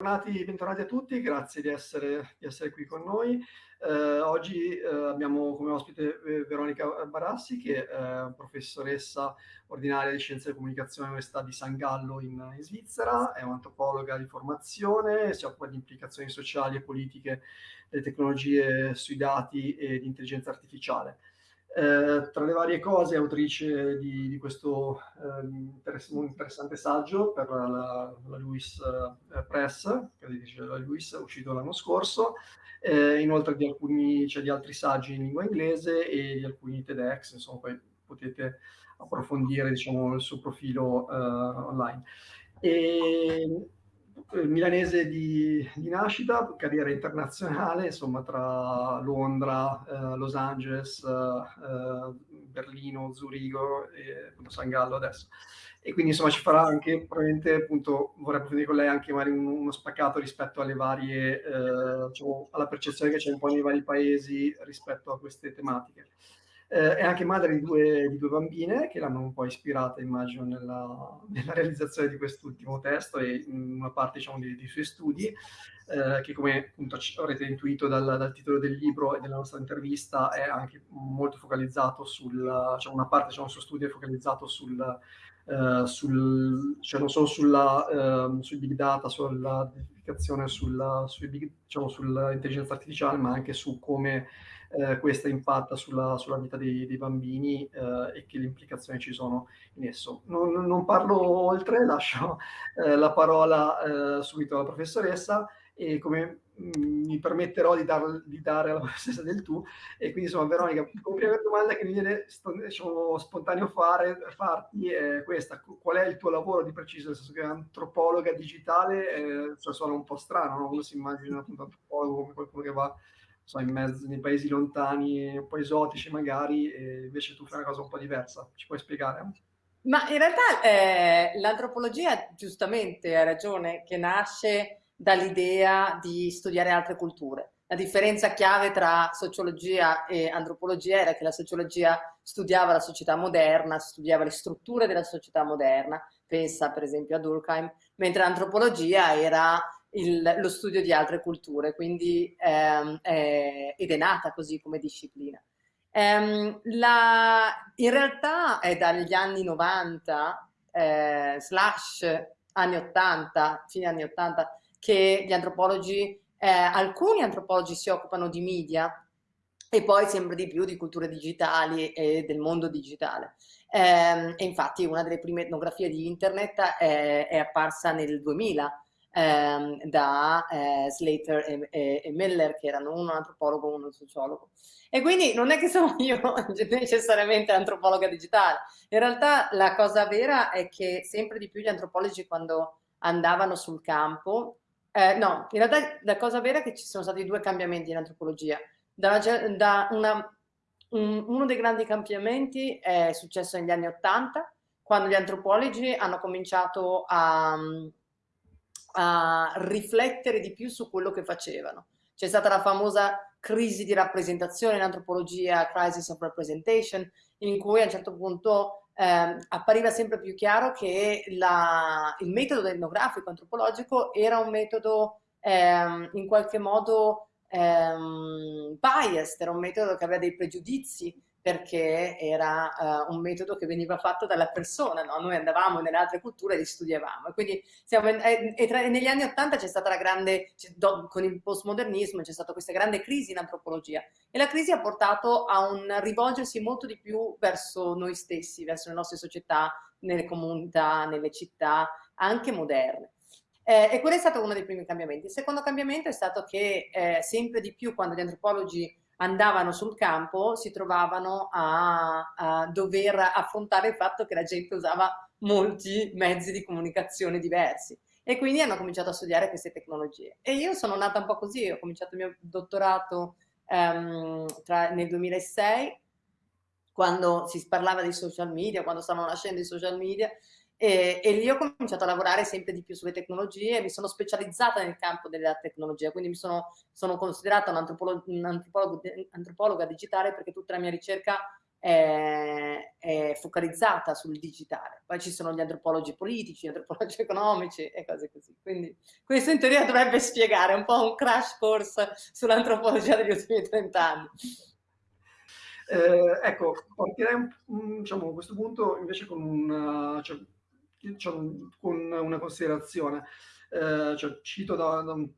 Bentornati, bentornati, a tutti, grazie di essere, di essere qui con noi. Eh, oggi eh, abbiamo come ospite eh, Veronica Barassi, che è professoressa ordinaria di Scienze della Comunicazione all'Università di San Gallo in, in, Svizzera, è un'antropologa di formazione, si occupa di implicazioni sociali e politiche delle tecnologie sui dati e di intelligenza artificiale. Eh, tra le varie cose è autrice di, di questo eh, interess interessante saggio per la, la Lewis eh, Press, che dice la Lewis, uscito l'anno scorso, eh, inoltre di alcuni, cioè di altri saggi in lingua inglese e di alcuni TEDx, insomma poi potete approfondire diciamo, il suo profilo eh, online. E, milanese di, di, nascita, carriera internazionale, insomma tra Londra, eh, Los Angeles, eh, Berlino, Zurigo e San Gallo adesso. E quindi insomma ci farà anche, probabilmente appunto vorrei approfondire con lei anche magari un, uno spaccato rispetto alle varie, eh, diciamo, alla percezione che c'è un po' nei vari paesi rispetto a queste tematiche. Eh, è anche madre di due, di due, bambine che l'hanno un po' ispirata, immagino, nella, nella realizzazione di quest'ultimo testo e in una parte diciamo, dei, dei suoi studi, eh, che come appunto avrete intuito dal, dal, titolo del libro e della nostra intervista è anche molto focalizzato sul, cioè una parte diciamo, del suo studio è focalizzato sul, Uh, sul, cioè non solo sulla, uh, sui big data, sulla sui big, diciamo, sull'intelligenza artificiale, ma anche su come eh, questa impatta sulla, sulla vita dei, dei bambini eh, e che le implicazioni ci sono in esso. Non, non parlo oltre, lascio eh, la parola eh, subito alla professoressa e come mm, mi permetterò di, dar, di, dare alla professoressa del tu e quindi insomma Veronica, come prima domanda che mi viene diciamo, spontaneo fare, farti è questa, qual è il tuo lavoro di preciso, nel senso che antropologa digitale eh, cioè suona un po' strano, no? uno si immagina appunto antropologo come qualcuno che va so, in mezzo, nei paesi lontani, un po' esotici magari, e invece tu fai una cosa un po' diversa. Ci puoi spiegare? Ma in realtà eh, l'antropologia, giustamente, ha ragione, che nasce dall'idea di studiare altre culture. La differenza chiave tra sociologia e antropologia era che la sociologia studiava la società moderna, studiava le strutture della società moderna, pensa per esempio a Durkheim, mentre l'antropologia era il, lo studio di altre culture, quindi ehm, è, ed è nata così come disciplina. Ehm, la, in realtà è dagli anni 90, eh, slash anni 80, fine anni 80, che gli antropologi, eh, alcuni antropologi si occupano di media e poi sempre di più di culture digitali e del mondo digitale. Eh, e infatti una delle prime etnografie di internet è, è apparsa nel 2000, ehm, da eh, Slater e, e, e, Miller, che erano uno antropologo e uno sociologo. E quindi non è che sono io necessariamente antropologa digitale, in realtà la cosa vera è che sempre di più gli antropologi quando andavano sul campo, eh, no, in realtà la cosa vera è che ci sono stati due cambiamenti in antropologia. Da, da una, un, uno dei grandi cambiamenti è successo negli anni Ottanta, quando gli antropologi hanno cominciato a, a riflettere di più su quello che facevano. C'è stata la famosa crisi di rappresentazione in antropologia, crisis of representation, in cui a un certo punto eh, appariva sempre più chiaro che la, il metodo etnografico antropologico era un metodo eh, in qualche modo eh, biased, era un metodo che aveva dei pregiudizi perché era uh, un metodo che veniva fatto dalla persona, no? noi andavamo nelle altre culture e li studiavamo. E quindi siamo, e, e, tra, negli anni Ottanta c'è stata la grande, do, con il postmodernismo c'è stata questa grande crisi in antropologia e la crisi ha portato a un rivolgersi molto di più verso noi stessi, verso le nostre società, nelle comunità, nelle città, anche moderne. Eh, e quello è stato uno dei primi cambiamenti. Il secondo cambiamento è stato che eh, sempre di più quando gli antropologi andavano sul campo si trovavano a, a, dover affrontare il fatto che la gente usava molti mezzi di comunicazione diversi e quindi hanno cominciato a studiare queste tecnologie. E io sono nata un po' così, ho cominciato il mio dottorato um, tra, nel 2006, quando si parlava di social media, quando stavano nascendo i social media, e, e, lì ho cominciato a lavorare sempre di più sulle tecnologie, mi sono specializzata nel campo della tecnologia, quindi mi sono, sono considerata un'antropologa un digitale perché tutta la mia ricerca è, è, focalizzata sul digitale. Poi ci sono gli antropologi politici, gli antropologi economici e cose così. Quindi questo in teoria dovrebbe spiegare un po' un crash course sull'antropologia degli ultimi 30 anni. Eh, ecco, partirei diciamo, a questo punto invece con, una, cioè, cioè, con una considerazione. Eh, cioè, cito da, da, un,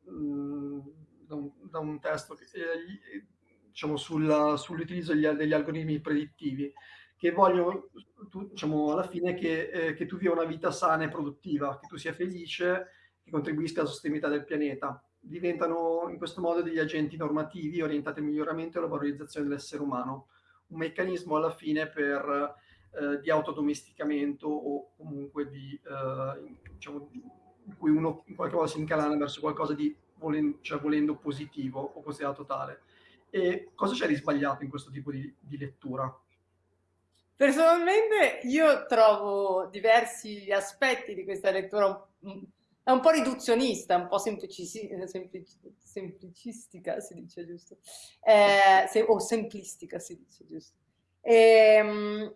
da, un, da, un, testo che, eh, diciamo, sul, sull'utilizzo degli, degli, algoritmi predittivi che vogliono, tu, diciamo, alla fine che, eh, che tu viva una vita sana e produttiva, che tu sia felice, che contribuisca alla sostenibilità del pianeta. Diventano in questo modo degli agenti normativi orientati al miglioramento e alla valorizzazione dell'essere umano un meccanismo alla fine per, eh, di autodomesticamento o comunque di, eh, diciamo, in cui uno in qualche modo si incalana verso qualcosa di volendo, cioè volendo positivo o considerato tale. E cosa c'è di sbagliato in questo tipo di, di lettura? Personalmente io trovo diversi aspetti di questa lettura è un po' riduzionista, un po' semplicistica, semplicistica si dice giusto, eh, se, o simplistica si dice giusto. E, ehm,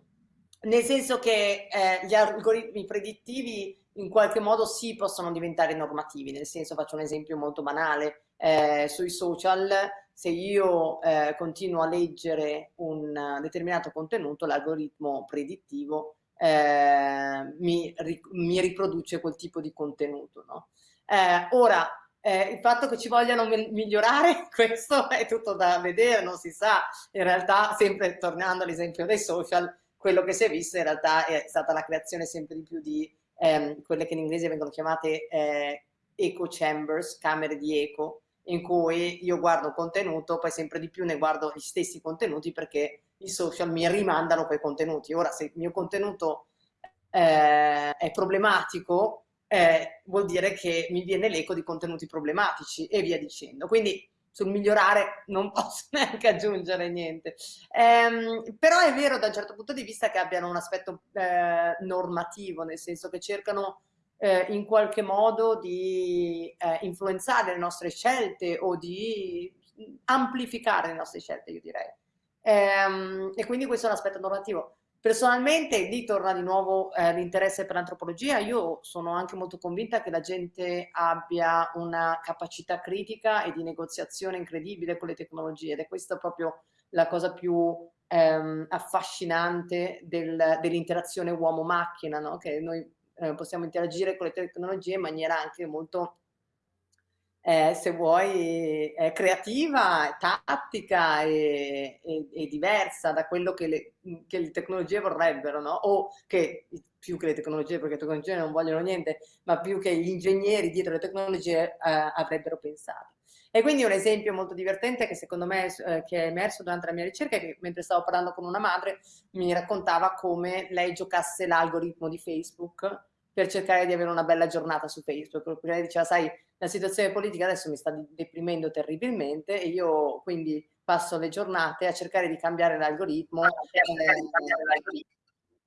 nel senso che eh, gli algoritmi predittivi in qualche modo sì possono diventare normativi, nel senso faccio un esempio molto banale, eh, sui social se io eh, continuo a leggere un determinato contenuto l'algoritmo predittivo eh, mi, mi, riproduce quel tipo di contenuto. No? Eh, ora, eh, il fatto che ci vogliano migliorare, questo è tutto da vedere, non si sa. In realtà, sempre tornando all'esempio dei social, quello che si è visto in realtà è stata la creazione sempre di più di ehm, quelle che in inglese vengono chiamate eh, echo chambers, camere di eco, in cui io guardo contenuto, poi sempre di più ne guardo gli stessi contenuti perché i social mi rimandano quei contenuti. Ora, se il mio contenuto eh, è problematico, eh, vuol dire che mi viene l'eco di contenuti problematici e via dicendo. Quindi sul migliorare non posso neanche aggiungere niente. Eh, però è vero da un certo punto di vista che abbiano un aspetto eh, normativo, nel senso che cercano eh, in qualche modo di eh, influenzare le nostre scelte o di amplificare le nostre scelte, io direi. Ehm, e quindi questo è un aspetto normativo. Personalmente lì torna di nuovo eh, l'interesse per l'antropologia, io sono anche molto convinta che la gente abbia una capacità critica e di negoziazione incredibile con le tecnologie ed è questa proprio la cosa più ehm, affascinante del, dell'interazione uomo-macchina, no? che noi eh, possiamo interagire con le tecnologie in maniera anche molto eh, se vuoi, è creativa, tattica e, e, e, diversa da quello che le, che le tecnologie vorrebbero, no? o che più che le tecnologie, perché le tecnologie non vogliono niente, ma più che gli ingegneri dietro le tecnologie eh, avrebbero pensato. E quindi un esempio molto divertente che secondo me eh, che è emerso durante la mia ricerca che mentre stavo parlando con una madre mi raccontava come lei giocasse l'algoritmo di Facebook per cercare di avere una bella giornata su Facebook, perché diceva sai la situazione politica adesso mi sta deprimendo terribilmente e io quindi passo le giornate a cercare di cambiare l'algoritmo.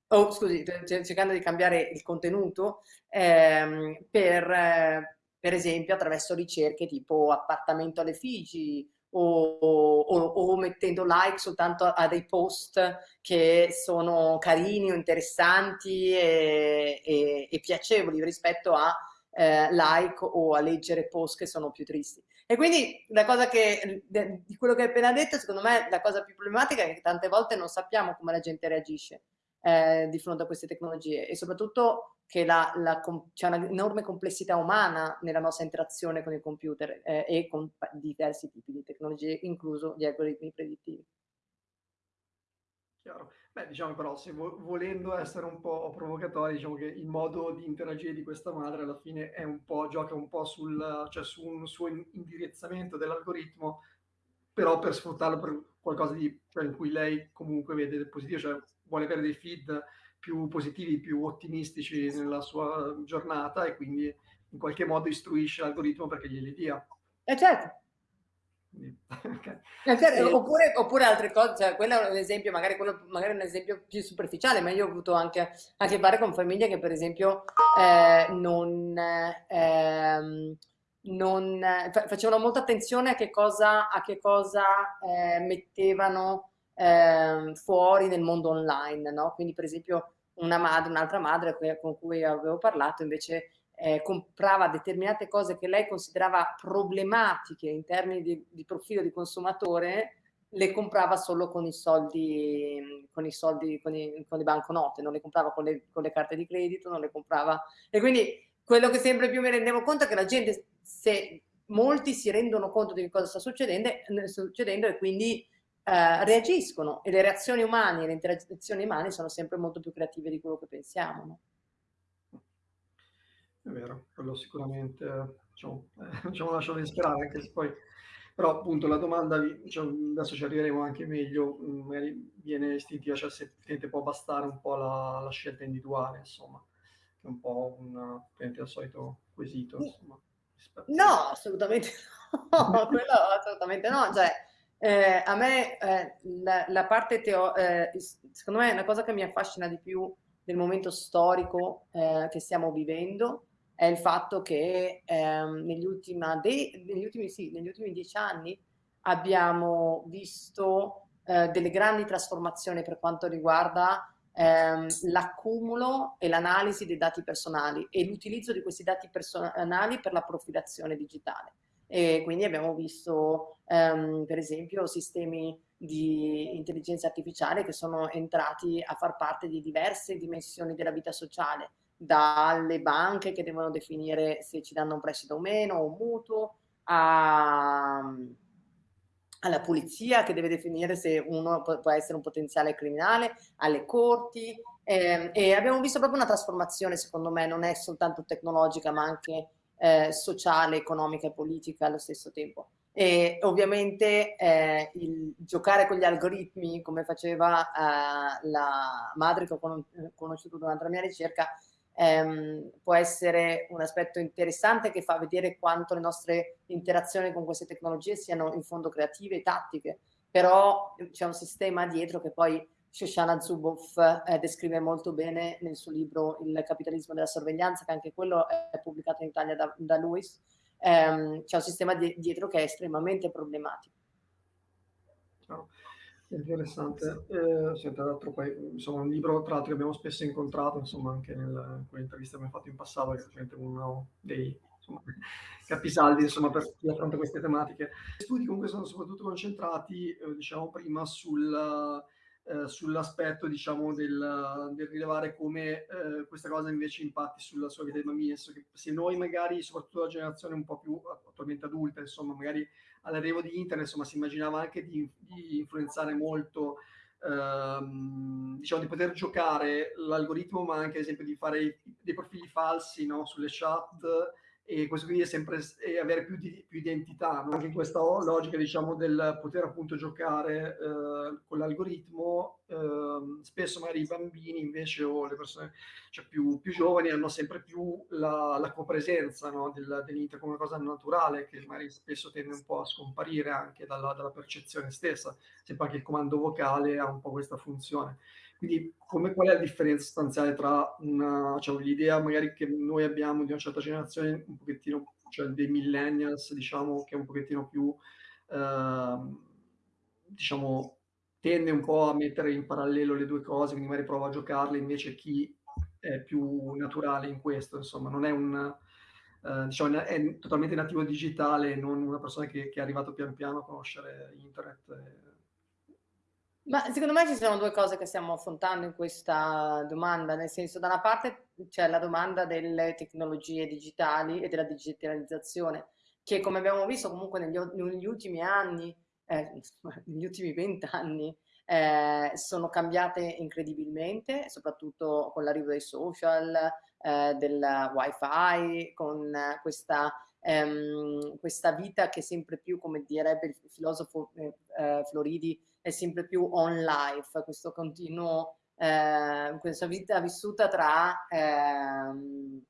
Oh, scusi, cercando di cambiare il contenuto ehm, per, eh, per esempio attraverso ricerche tipo appartamento alle Figi o, o, o, mettendo like soltanto a, a, dei post che sono carini o interessanti e, e, e piacevoli rispetto a eh, like o a leggere post che sono più tristi. E quindi la cosa che, di quello che hai appena detto, secondo me la cosa più problematica è che tante volte non sappiamo come la gente reagisce eh, di fronte a queste tecnologie e soprattutto che c'è un'enorme complessità umana nella nostra interazione con il computer eh, e con diversi tipi di tecnologie, incluso gli algoritmi predittivi. Chiaro. Beh, diciamo però, se vo volendo essere un po' provocatori, diciamo che il modo di interagire di questa madre alla fine è un po', gioca un po' sul, cioè su un suo indirizzamento dell'algoritmo, però per sfruttarlo per qualcosa di, cioè in cui lei comunque vede del positivo, cioè vuole avere dei feed più positivi, più ottimistici nella sua giornata e quindi in qualche modo istruisce l'algoritmo perché glieli dia. Eh certo, Okay. Eh, oppure, oppure, altre cose, cioè, quello è un esempio, magari, quello, magari un esempio più superficiale, ma io ho avuto anche a che fare con famiglie che per esempio eh, non, eh, non facevano molta attenzione a che cosa, a che cosa eh, mettevano eh, fuori nel mondo online, no? Quindi per esempio una madre, un'altra madre con cui avevo parlato invece eh, comprava determinate cose che lei considerava problematiche in termini di, di, profilo di consumatore, le comprava solo con i soldi, con i soldi, con, i, con le banconote, non le comprava con le, con le carte di credito, non le comprava... E quindi quello che sempre più mi rendevo conto è che la gente, se molti si rendono conto di cosa sta succedendo, succedendo e quindi eh, reagiscono e le reazioni umane, le interazioni umane sono sempre molto più creative di quello che pensiamo. No? È vero, quello sicuramente, diciamo, eh, diciamo lasciamo sperare, anche se poi, però appunto la domanda, diciamo, adesso ci arriveremo anche meglio, mm, magari viene istintiva, cioè se può bastare un po' la, la, scelta individuale, insomma, che è un po' un, al solito quesito, insomma. No, assolutamente no, quello assolutamente no, cioè eh, a me eh, la, la, parte teo, eh, secondo me è una cosa che mi affascina di più del momento storico eh, che stiamo vivendo è il fatto che ehm, negli, negli, ultimi, sì, negli, ultimi, dieci anni abbiamo visto eh, delle grandi trasformazioni per quanto riguarda ehm, l'accumulo e l'analisi dei dati personali e l'utilizzo di questi dati personali per la profilazione digitale. E quindi abbiamo visto ehm, per esempio sistemi di intelligenza artificiale che sono entrati a far parte di diverse dimensioni della vita sociale, dalle banche che devono definire se ci danno un prestito o meno, o un mutuo, a, alla polizia che deve definire se uno può essere un potenziale criminale, alle corti eh, e abbiamo visto proprio una trasformazione secondo me, non è soltanto tecnologica ma anche eh, sociale, economica e politica allo stesso tempo. E ovviamente eh, il giocare con gli algoritmi, come faceva eh, la madre che ho conosciuto durante la mia ricerca, ehm, può essere un aspetto interessante che fa vedere quanto le nostre interazioni con queste tecnologie siano in fondo creative e tattiche, però c'è un sistema dietro che poi Shoshana Zuboff eh, descrive molto bene nel suo libro Il capitalismo della sorveglianza, che anche quello è pubblicato in Italia da, da Lewis. Ehm, c'è un sistema di, dietro che è estremamente problematico. Oh. Interessante. Eh, sì, tra poi, insomma, un libro tra l'altro che abbiamo spesso incontrato, insomma, anche nel, con le interviste che abbiamo fatto in passato, che è uno dei insomma, capisaldi insomma, per chi affronta queste tematiche. Gli studi comunque sono soprattutto concentrati, eh, diciamo prima, sul, eh, sull'aspetto diciamo, del, del, rilevare come eh, questa cosa invece impatti sulla sua vita di bambini. Se noi magari, soprattutto la generazione un po' più attualmente adulta, insomma, magari all'arrivo di internet, insomma, si immaginava anche di, di influenzare molto, ehm, diciamo, di poter giocare l'algoritmo, ma anche, ad esempio, di fare dei profili falsi no, sulle chat e questo quindi è sempre è avere più, di, più identità, no? anche questa logica diciamo del poter appunto giocare eh, con l'algoritmo, eh, spesso magari i bambini invece o le persone cioè più, più giovani hanno sempre più la, la copresenza no? del, dell'inter come una cosa naturale che magari spesso tende un po' a scomparire anche dalla, dalla percezione stessa, sempre anche il comando vocale ha un po' questa funzione. Quindi come, qual è la differenza sostanziale tra cioè, l'idea magari che noi abbiamo di una certa generazione, un pochettino, cioè dei millennials, diciamo, che è un pochettino più, eh, diciamo, tende un po' a mettere in parallelo le due cose, quindi magari prova a giocarle, invece chi è più naturale in questo, insomma, non è un... Uh, diciamo, è totalmente nativo digitale, non una persona che, che, è arrivato pian piano a conoscere internet. E, ma secondo me ci sono due cose che stiamo affrontando in questa domanda, nel senso da una parte c'è la domanda delle tecnologie digitali e della digitalizzazione, che come abbiamo visto comunque negli, negli ultimi anni, eh, negli ultimi vent'anni, eh, sono cambiate incredibilmente, soprattutto con l'arrivo dei social, eh, del wifi, con questa, ehm, questa vita che sempre più, come direbbe il filosofo eh, eh, Floridi, è sempre più on life, questo continuo, eh, questa vita vissuta tra, ehm,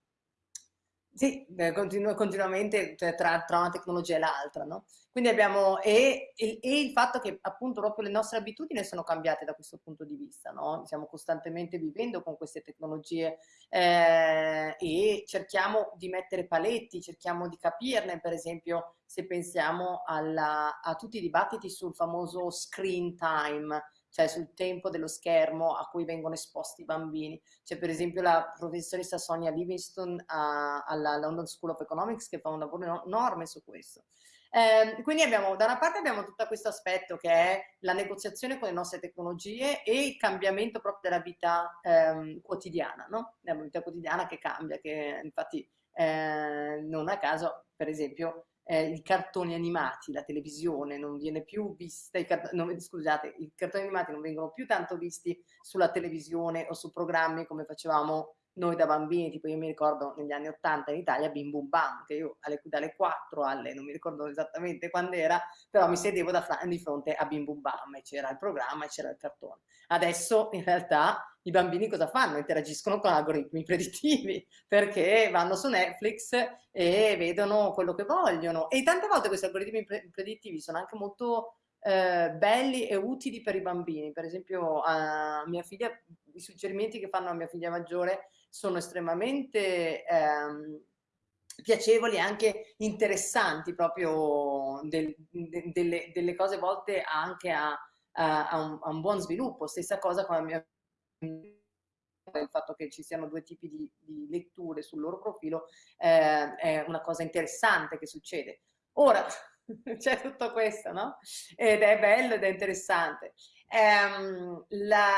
sì, continu continuamente cioè, tra, tra, una tecnologia e l'altra, no? Quindi abbiamo, e, e, e, il fatto che appunto proprio le nostre abitudini sono cambiate da questo punto di vista, no? Stiamo costantemente vivendo con queste tecnologie eh, e cerchiamo di mettere paletti, cerchiamo di capirne, per esempio se pensiamo alla, a tutti i dibattiti sul famoso screen time, cioè sul tempo dello schermo a cui vengono esposti i bambini. C'è per esempio la professoressa Sonia Livingston alla London School of Economics che fa un lavoro enorme su questo. Eh, quindi abbiamo, da una parte abbiamo tutto questo aspetto che è la negoziazione con le nostre tecnologie e il cambiamento proprio della vita ehm, quotidiana, no? La vita quotidiana che cambia, che infatti eh, non a caso, per esempio, eh, i cartoni animati, la televisione non viene più vista, i non, scusate, i cartoni animati non vengono più tanto visti sulla televisione o su programmi come facevamo noi da bambini, tipo io mi ricordo negli anni 80 in Italia Bim Bum Bam, che io alle, dalle 4 alle, non mi ricordo esattamente quando era, però mi sedevo da, di fronte a Bim Bum Bam e c'era il programma e c'era il cartone. Adesso in realtà i bambini cosa fanno? Interagiscono con algoritmi predittivi perché vanno su Netflix e vedono quello che vogliono e tante volte questi algoritmi predittivi sono anche molto eh, belli e utili per i bambini. Per esempio a mia figlia, i suggerimenti che fanno a mia figlia maggiore sono estremamente ehm, piacevoli e anche interessanti proprio del, de, delle, delle, cose volte anche a, a, a, un, a, un, buon sviluppo. Stessa cosa con la mia il fatto che ci siano due tipi di, di letture sul loro profilo eh, è una cosa interessante che succede. Ora, c'è tutto questo, no? Ed è bello ed è interessante. Um, la,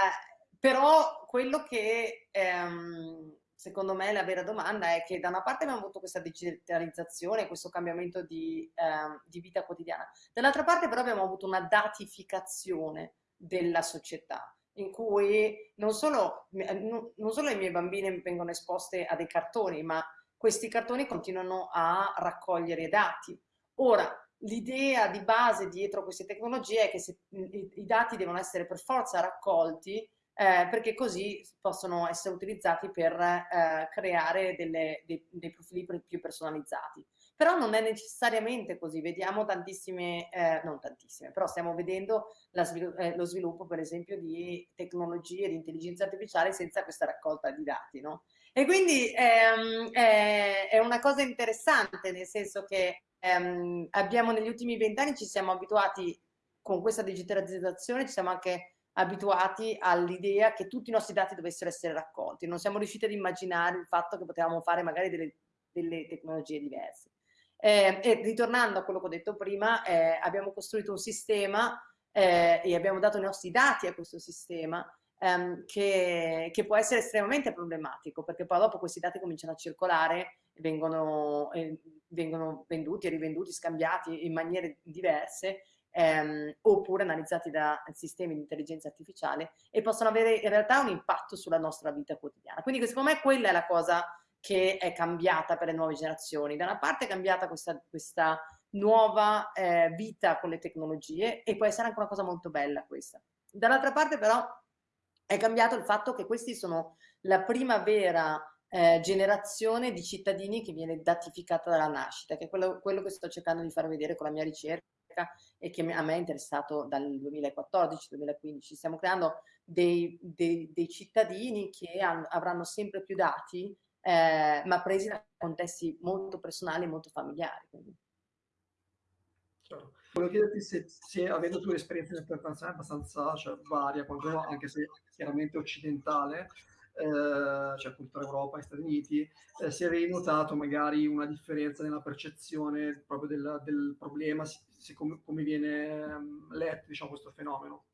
però quello che um, secondo me la vera domanda è che da una parte abbiamo avuto questa digitalizzazione, questo cambiamento di, um, di vita quotidiana, dall'altra parte però abbiamo avuto una datificazione della società in cui non solo, non solo i miei bambini vengono esposti a dei cartoni, ma questi cartoni continuano a raccogliere dati. Ora, l'idea di base dietro queste tecnologie è che se, i, i, dati devono essere per forza raccolti eh, perché così possono essere utilizzati per eh, creare delle, dei, dei, profili più personalizzati. Però non è necessariamente così, vediamo tantissime, eh, non tantissime, però stiamo vedendo svilu eh, lo sviluppo per esempio di tecnologie di intelligenza artificiale senza questa raccolta di dati, no? E quindi ehm, è una cosa interessante, nel senso che ehm, abbiamo negli ultimi vent'anni ci siamo abituati con questa digitalizzazione, ci siamo anche abituati all'idea che tutti i nostri dati dovessero essere raccolti, non siamo riusciti ad immaginare il fatto che potevamo fare magari delle, delle tecnologie diverse. Eh, e ritornando a quello che ho detto prima, eh, abbiamo costruito un sistema eh, e abbiamo dato i nostri dati a questo sistema ehm, che, che, può essere estremamente problematico perché poi dopo questi dati cominciano a circolare vengono, vengono venduti rivenduti, scambiati in maniere diverse ehm, oppure analizzati da sistemi di intelligenza artificiale e possono avere in realtà un impatto sulla nostra vita quotidiana. Quindi secondo me quella è la cosa che è cambiata per le nuove generazioni. Da una parte è cambiata questa, questa nuova eh, vita con le tecnologie e può essere anche una cosa molto bella questa. Dall'altra parte però è cambiato il fatto che questi sono la prima vera eh, generazione di cittadini che viene datificata dalla nascita, che è quello, quello, che sto cercando di far vedere con la mia ricerca e che a me è interessato dal 2014-2015. Stiamo creando dei, dei, dei cittadini che hanno, avranno sempre più dati, eh, ma presi da contesti molto personali e molto familiari. Quindi. Certo. Volevo chiederti se, se avendo tu un'esperienza internazionale abbastanza cioè, varia, anche se chiaramente occidentale, eh, cioè appunto Europa e Stati Uniti, eh, se avevi notato magari una differenza nella percezione proprio del, del problema, se, come, come, viene um, letto diciamo, questo fenomeno.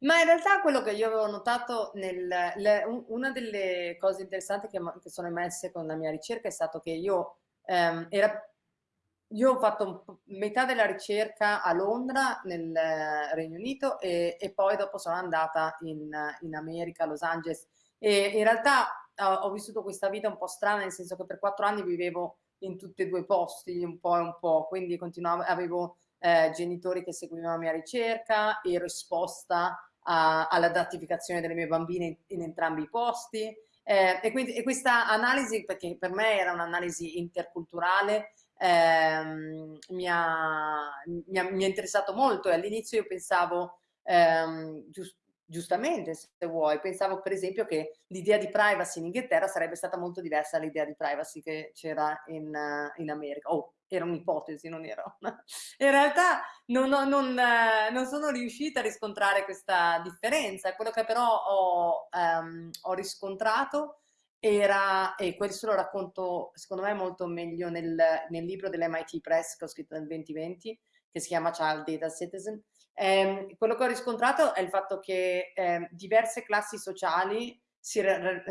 Ma in realtà quello che io avevo notato, nel, le, una delle cose interessanti che, che, sono emerse con la mia ricerca è stato che io ehm, era io ho fatto metà della ricerca a Londra, nel Regno Unito, e, e poi dopo sono andata in, in, America, a Los Angeles. E in realtà ho, ho vissuto questa vita un po' strana, nel senso che per quattro anni vivevo in tutti e due i posti, un po' e un po', quindi continuavo, avevo eh, genitori che seguivano la mia ricerca, ero esposta alla datificazione delle mie bambine in, in entrambi i posti. Eh, e, quindi, e questa analisi, perché per me era un'analisi interculturale, ehm, mi, ha, mi, ha, mi, ha, interessato molto e all'inizio io pensavo, ehm, giusto, giustamente se vuoi, pensavo per esempio che l'idea di privacy in Inghilterra sarebbe stata molto diversa dall'idea di privacy che c'era in, in, America. Oh, era un'ipotesi, non era una... In realtà non, non, non, non, sono riuscita a riscontrare questa differenza, quello che però ho, um, ho riscontrato era, e questo lo racconto secondo me molto meglio nel, nel libro dell'MIT Press che ho scritto nel 2020, che si chiama Child Data Citizen, eh, quello che ho riscontrato è il fatto che eh, diverse classi sociali si,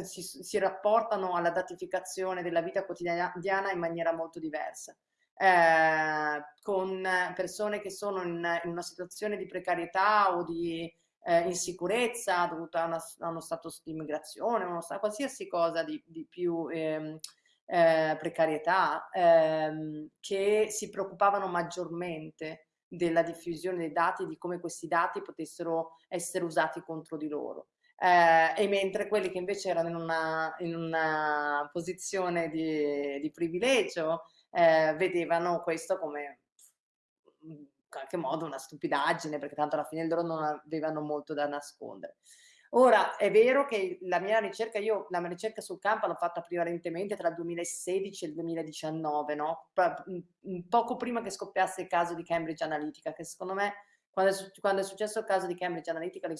si, si, rapportano alla datificazione della vita quotidiana in maniera molto diversa. Eh, con persone che sono in, in, una situazione di precarietà o di eh, insicurezza dovuta a, una, a, uno stato di immigrazione, uno, qualsiasi cosa di, di più ehm, eh, precarietà, ehm, che si preoccupavano maggiormente della diffusione dei dati, di come questi dati potessero essere usati contro di loro. Eh, e mentre quelli che invece erano in una, in una posizione di, di privilegio eh, vedevano questo come in qualche modo una stupidaggine, perché tanto alla fine loro non avevano molto da nascondere. Ora, è vero che la mia ricerca, io la mia ricerca sul campo l'ho fatta prevalentemente tra il 2016 e il 2019, no? poco prima che scoppiasse il caso di Cambridge Analytica, che secondo me quando è, quando è successo il caso di Cambridge Analytica le,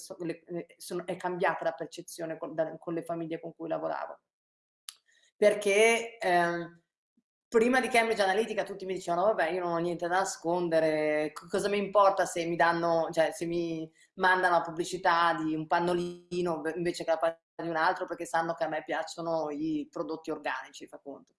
le, sono, è cambiata la percezione con, da, con, le famiglie con cui lavoravo. Perché... Eh, prima di Cambridge Analytica tutti mi dicevano vabbè io non ho niente da nascondere, cosa mi importa se mi danno, cioè se mi mandano la pubblicità di un pannolino invece che la pagina di un altro perché sanno che a me piacciono i prodotti organici, fa conto.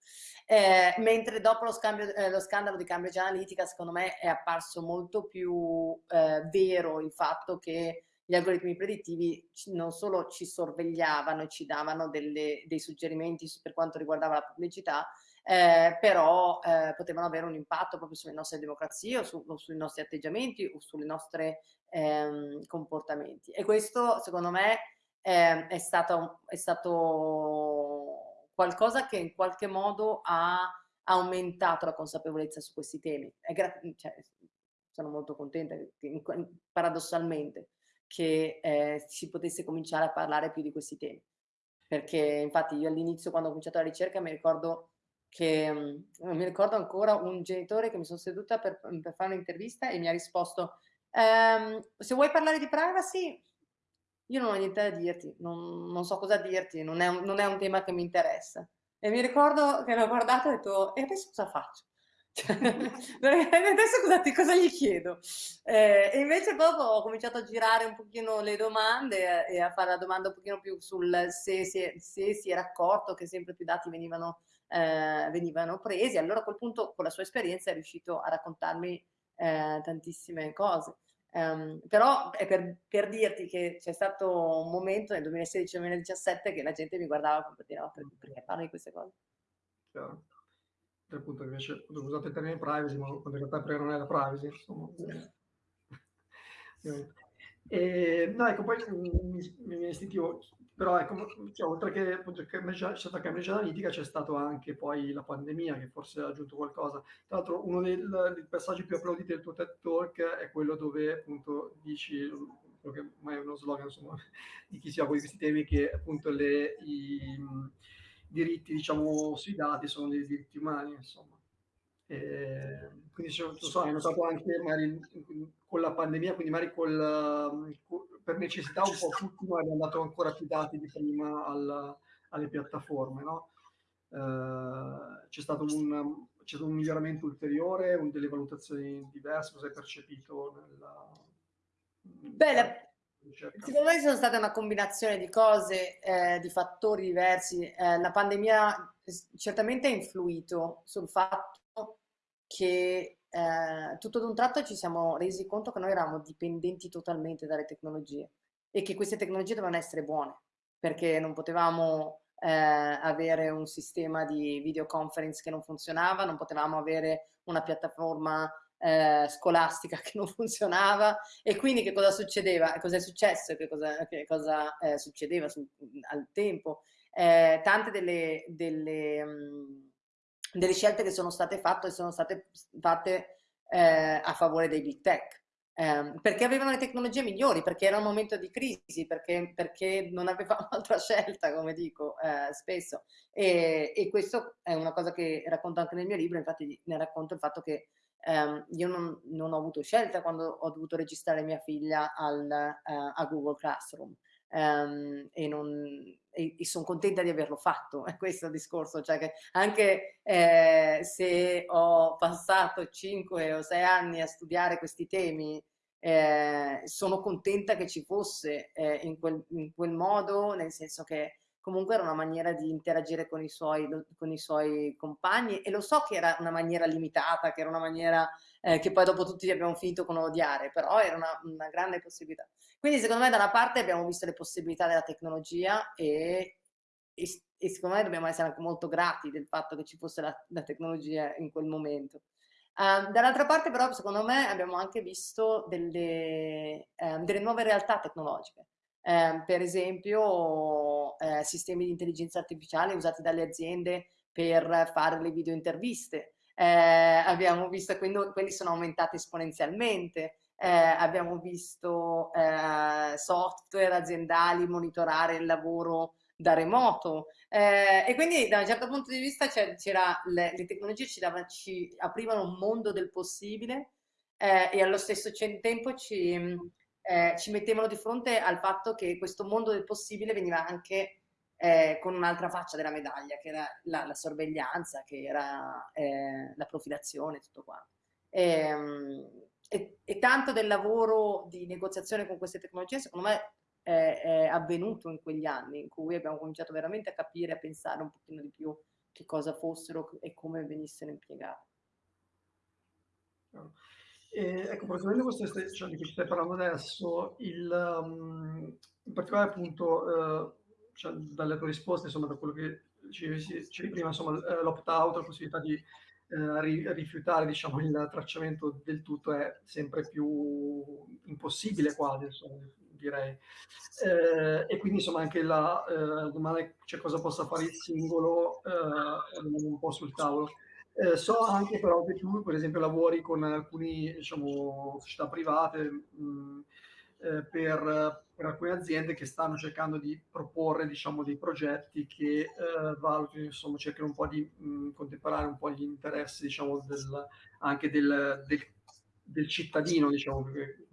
Eh, mentre dopo lo, scambio, eh, lo, scandalo di Cambridge Analytica secondo me è apparso molto più eh, vero il fatto che gli algoritmi predittivi non solo ci sorvegliavano e ci davano delle, dei suggerimenti per quanto riguardava la pubblicità, eh, però eh, potevano avere un impatto proprio sulle nostre democrazie o, su, o sui nostri atteggiamenti o sui nostri ehm, comportamenti. E questo, secondo me, eh, è, stato, è stato qualcosa che in qualche modo ha aumentato la consapevolezza su questi temi. Cioè, sono molto contenta, paradossalmente, che eh, si potesse cominciare a parlare più di questi temi. Perché infatti io all'inizio, quando ho cominciato la ricerca, mi ricordo che mh, mi ricordo ancora un genitore che mi sono seduta per, per fare un'intervista e mi ha risposto ehm, se vuoi parlare di privacy io non ho niente da dirti, non, non so cosa dirti, non è, un, non è, un, tema che mi interessa. E mi ricordo che l'ho guardato e ho detto, e adesso cosa faccio? adesso cosa, cosa, gli chiedo? Eh, e invece dopo ho cominciato a girare un pochino le domande e a fare la domanda un pochino più sul se, se, se si era accorto che sempre più dati venivano eh, venivano presi. Allora a quel punto con la sua esperienza è riuscito a raccontarmi eh, tantissime cose. Um, però è per, per dirti che c'è stato un momento nel 2016-2017 che la gente mi guardava come dire, no, perché, parli di queste cose? Chiaro. Appunto, invece, usate il termine privacy, ma in realtà non è la privacy, insomma. e, no, ecco, poi mi, viene istintivo però ecco, cioè, oltre che c'è stata Cambridge Analytica, c'è stato anche poi la pandemia che forse ha aggiunto qualcosa. Tra l'altro uno dei, passaggi più applauditi del tuo TED Talk è quello dove appunto dici, quello che ormai è uno slogan insomma, di chi si occupa di questi temi, che appunto le, i, diritti diciamo sui dati sono dei diritti umani, insomma. E, quindi non so, hai notato anche magari con la pandemia, quindi magari col, per necessità un po' tutti abbiamo dato ancora più dati di prima al, alle piattaforme, no? eh, c'è, stato un, c'è stato un miglioramento ulteriore, un, delle valutazioni diverse, cosa hai percepito nella... Beh, la, secondo me sono state una combinazione di cose, eh, di fattori diversi. Eh, la pandemia certamente ha influito sul fatto che eh, tutto d'un tratto ci siamo resi conto che noi eravamo dipendenti totalmente dalle tecnologie e che queste tecnologie dovevano essere buone, perché non potevamo eh, avere un sistema di videoconference che non funzionava, non potevamo avere una piattaforma eh, scolastica che non funzionava e quindi che cosa succedeva? Cosa è successo? Che cosa, che cosa eh, succedeva su, al tempo? Eh, tante delle, delle mh, delle scelte che sono state fatte sono state fatte eh, a favore dei big tech. eh, perché avevano le tecnologie migliori, perché era un momento di crisi, perché, perché non avevamo altra scelta, come dico eh, spesso. E, e questo è una cosa che racconto anche nel mio libro, infatti ne racconto il fatto che Um, io non, non, ho avuto scelta quando ho dovuto registrare mia figlia al, uh, a Google Classroom um, e, e, e sono contenta di averlo fatto, è questo il discorso, cioè che anche eh, se ho passato 5 o 6 anni a studiare questi temi, eh, sono contenta che ci fosse eh, in, quel, in quel modo, nel senso che comunque era una maniera di interagire con i, suoi, con i suoi compagni e lo so che era una maniera limitata, che era una maniera eh, che poi dopo tutti abbiamo finito con odiare, però era una, una, grande possibilità. Quindi secondo me da una parte abbiamo visto le possibilità della tecnologia e, e, e secondo me dobbiamo essere anche molto grati del fatto che ci fosse la, la tecnologia in quel momento. Uh, dall'altra parte però secondo me abbiamo anche visto delle, uh, delle nuove realtà tecnologiche eh, per esempio eh, sistemi di intelligenza artificiale usati dalle aziende per fare le video interviste. Eh, abbiamo visto che quelli sono aumentati esponenzialmente, eh, abbiamo visto eh, software aziendali monitorare il lavoro da remoto. Eh, e quindi da un certo punto di vista c'era le, le, tecnologie ci, dava, ci, aprivano un mondo del possibile eh, e allo stesso tempo ci, eh, ci mettevano di fronte al fatto che questo mondo del possibile veniva anche eh, con un'altra faccia della medaglia, che era la, la sorveglianza, che era eh, la profilazione, tutto qua. E, ehm, e, e, tanto del lavoro di negoziazione con queste tecnologie, secondo me, è, è, avvenuto in quegli anni in cui abbiamo cominciato veramente a capire, a pensare un pochino di più che cosa fossero e come venissero impiegate. E, ecco, praticamente questo cioè, di cui stai parlando adesso, il, um, in particolare appunto, uh, cioè, dalle tue risposte, insomma, da quello che dicevi prima, insomma, eh, l'opt-out, la possibilità di ri rifiutare, diciamo, il tracciamento del tutto è sempre più impossibile quasi, insomma, direi. Eh, e quindi, insomma, anche la eh, domanda, cioè, cosa possa fare il singolo, è un po' sul tavolo. Eh, so anche però che tu, per esempio, lavori con alcune diciamo, società private mh, eh, per, per, alcune aziende che stanno cercando di proporre diciamo, dei progetti che eh, valutino, insomma, cercano un po' di mh, contemperare un po' gli interessi diciamo, del, anche del, del, del, cittadino, diciamo, perché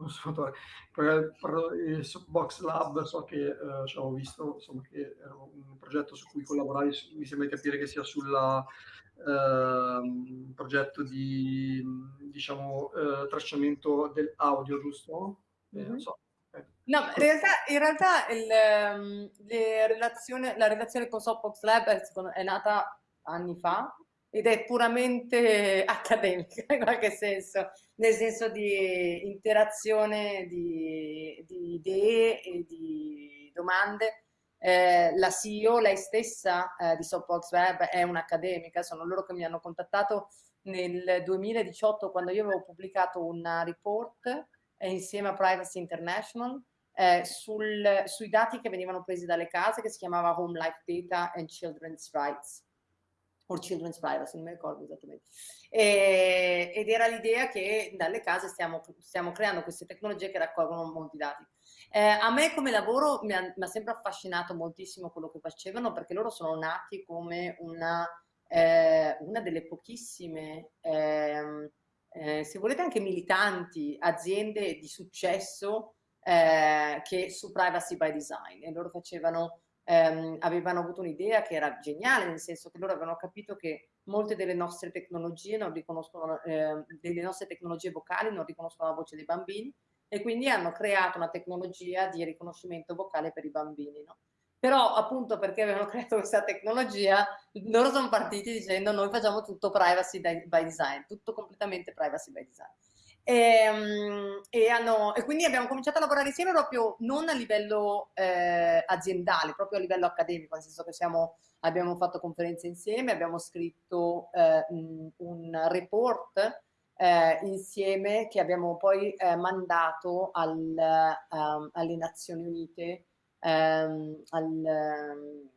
per, per il Box Lab so che eh, ho visto insomma, che era un progetto su cui collaboravi, mi sembra di capire che sia sulla eh, progetto di diciamo, eh, tracciamento dell'audio, giusto? Mm -hmm. so. No, in realtà, in realtà il, um, relazione, la relazione con Softbox Lab è, è nata anni fa ed è puramente accademica in qualche senso, nel senso di interazione di, di idee e di domande. Eh, la CEO, lei stessa eh, di Softbox Web è un'accademica, sono loro che mi hanno contattato nel 2018 quando io avevo pubblicato una report eh, insieme a Privacy International eh, sul, sui dati che venivano presi dalle case che si chiamava Home Life Data and Children's Rights o Children's Privacy, non mi ricordo esattamente. E, ed era l'idea che dalle case stiamo, stiamo creando queste tecnologie che raccolgono molti dati. Eh, a me come lavoro mi ha, mi ha, sempre affascinato moltissimo quello che facevano perché loro sono nati come una, eh, una delle pochissime, eh, se volete anche militanti, aziende di successo eh, che su privacy by design e loro facevano ehm, avevano avuto un'idea che era geniale, nel senso che loro avevano capito che molte delle nostre tecnologie non riconoscono, eh, delle nostre tecnologie vocali non riconoscono la voce dei bambini e quindi hanno creato una tecnologia di riconoscimento vocale per i bambini. No? Però appunto perché avevano creato questa tecnologia, loro sono partiti dicendo noi facciamo tutto privacy by design, tutto completamente privacy by design. E, ehm, e, hanno, e, quindi abbiamo cominciato a lavorare insieme proprio non a livello eh, aziendale, proprio a livello accademico, nel senso che siamo, abbiamo fatto conferenze insieme, abbiamo scritto eh, un report eh, insieme che abbiamo poi eh, mandato al, um, alle Nazioni Unite, um, al, um,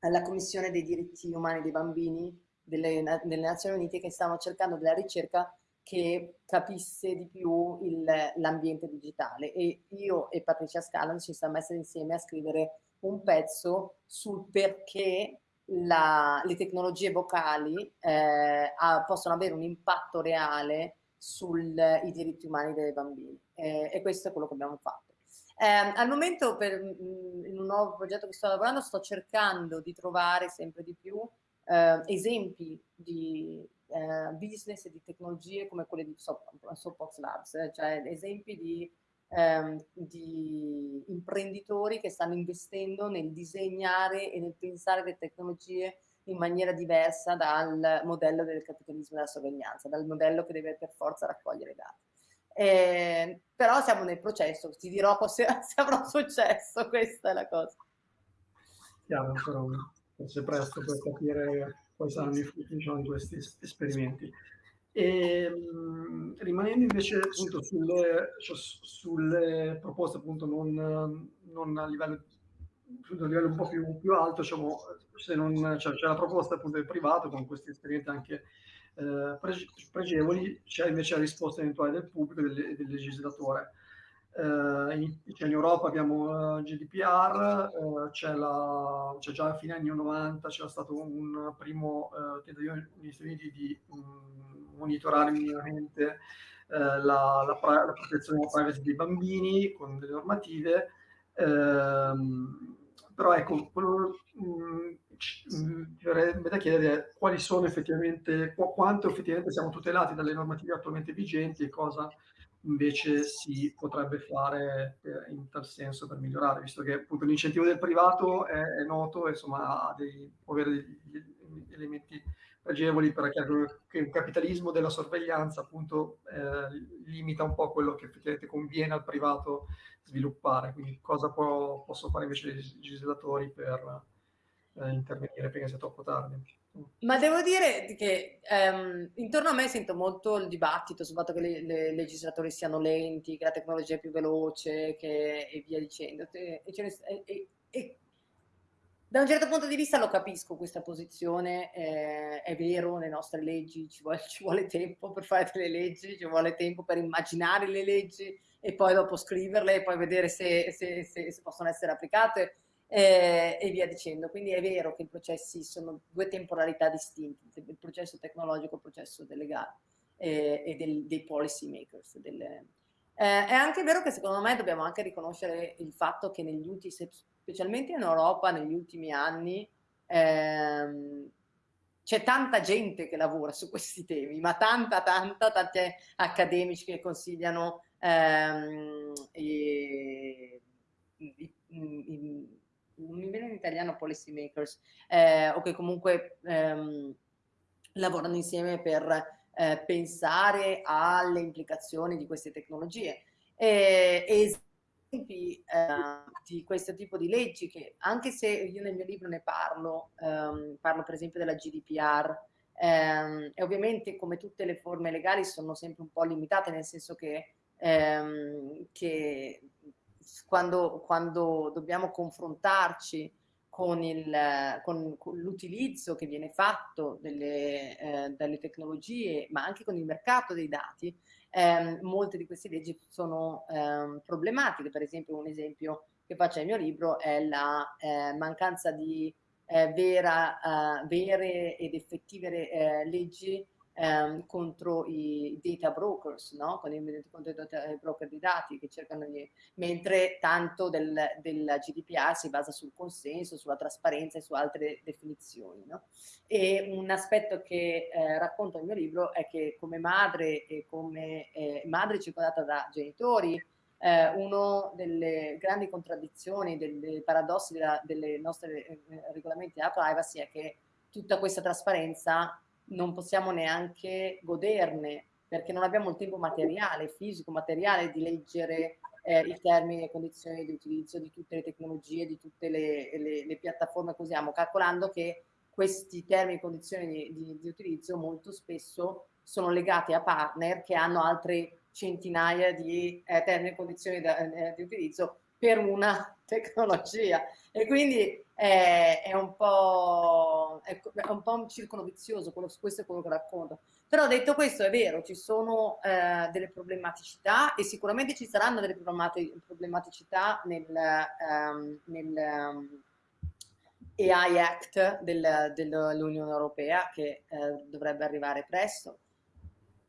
alla Commissione dei diritti umani dei bambini delle, delle Nazioni Unite che stanno cercando della ricerca che capisse di più l'ambiente digitale. E io e Patricia Scalan ci siamo messi insieme a scrivere un pezzo sul perché la, le tecnologie vocali eh, a, possono avere un impatto reale sui diritti umani dei bambini. Eh, e questo è quello che abbiamo fatto. Eh, al momento per, in un nuovo progetto che sto lavorando sto cercando di trovare sempre di più eh, esempi di eh, business e di tecnologie come quelle di Soapbox Labs, cioè esempi di, ehm, di, imprenditori che stanno investendo nel disegnare e nel pensare le tecnologie in maniera diversa dal modello del capitalismo della sorveglianza, dal modello che deve per forza raccogliere i dati. Eh, però siamo nel processo, ti dirò se, se avrà successo, questa è la cosa. Chiaro, però forse presto per capire quali saranno i frutti diciamo, di questi esperimenti. E, mh, rimanendo invece appunto sulle, cioè, sulle proposte appunto non, non a livello a livello un po' più, più alto, diciamo, se non cioè, c'è la proposta appunto del privato con questi esperimenti anche eh, pregevoli, c'è invece la risposta eventuale del pubblico e del, del legislatore. Uh, in, cioè in, Europa abbiamo uh, eh, GDPR, uh, c'è, già a fine anni 90 c'era stato un primo tentativo negli Stati Uniti di um, monitorare minimamente la, la, la, protezione della privacy dei bambini con delle normative, ehm, però ecco, quello um, ci verrebbe da chiedere quali sono effettivamente, qu quanto effettivamente siamo tutelati dalle normative attualmente vigenti e cosa invece si potrebbe fare in tal senso per migliorare, visto che appunto l'incentivo del privato è, è noto, insomma, ha dei, può avere degli elementi pregevoli per che il capitalismo della sorveglianza appunto eh, limita un po' quello che effettivamente conviene al privato sviluppare, quindi cosa può, possono fare invece i legislatori per eh, intervenire prima sia troppo tardi. Ma devo dire che ehm, intorno a me sento molto il dibattito sul fatto che i legislatori siano lenti, che la tecnologia è più veloce che, e via dicendo. E, e, e, da un certo punto di vista lo capisco questa posizione, eh, è vero, le nostre leggi ci vuole, ci vuole tempo per fare delle leggi, ci vuole tempo per immaginare le leggi e poi dopo scriverle e poi vedere se, se, se, se possono essere applicate eh, e via dicendo. Quindi è vero che i processi sono due temporalità distinte, il processo tecnologico e il processo del legale eh, e del, dei policy makers. Delle... Eh, è anche vero che secondo me dobbiamo anche riconoscere il fatto che negli ultimi, specialmente in Europa, negli ultimi anni, ehm, c'è tanta gente che lavora su questi temi, ma tanta, tanta, tanti accademici che consigliano ehm, i, i, i, non mi viene in italiano policy makers, eh, o che comunque ehm, lavorano insieme per eh, pensare alle implicazioni di queste tecnologie. E, esempi eh, di questo tipo di leggi che anche se io nel mio libro ne parlo, ehm, parlo per esempio della GDPR, ehm, e ovviamente come tutte le forme legali sono sempre un po' limitate nel senso che, ehm, che quando, quando dobbiamo confrontarci con, l'utilizzo che viene fatto delle, eh, dalle tecnologie, ma anche con il mercato dei dati, ehm, molte di queste leggi sono ehm, problematiche. Per esempio, un esempio che faccio nel mio libro è la eh, mancanza di eh, vera, eh, vere ed effettive eh, leggi ehm, contro i data brokers, no? contro i data broker di dati che cercano di... mentre tanto del, della GDPR si basa sul consenso, sulla trasparenza e su altre definizioni. No? E un aspetto che eh, racconto nel mio libro è che come madre e come eh, madre circondata da genitori eh, una delle grandi contraddizioni, dei paradossi delle nostre eh, regolamenti della privacy è che tutta questa trasparenza non possiamo neanche goderne perché non abbiamo il tempo materiale, fisico, materiale di leggere eh, i termini e condizioni di utilizzo di tutte le tecnologie, di tutte le, le, le piattaforme che usiamo, calcolando che questi termini e condizioni di, di, di, utilizzo molto spesso sono legati a partner che hanno altre centinaia di eh, termini e condizioni da, eh, di utilizzo per una tecnologia. E quindi è, è, un, po', è, è un po' un circolo vizioso, quello, questo è quello che racconto. Però detto questo è vero, ci sono eh, delle problematicità e sicuramente ci saranno delle problematicità nel, um, nel um, AI Act del, dell'Unione Europea che eh, dovrebbe arrivare presto.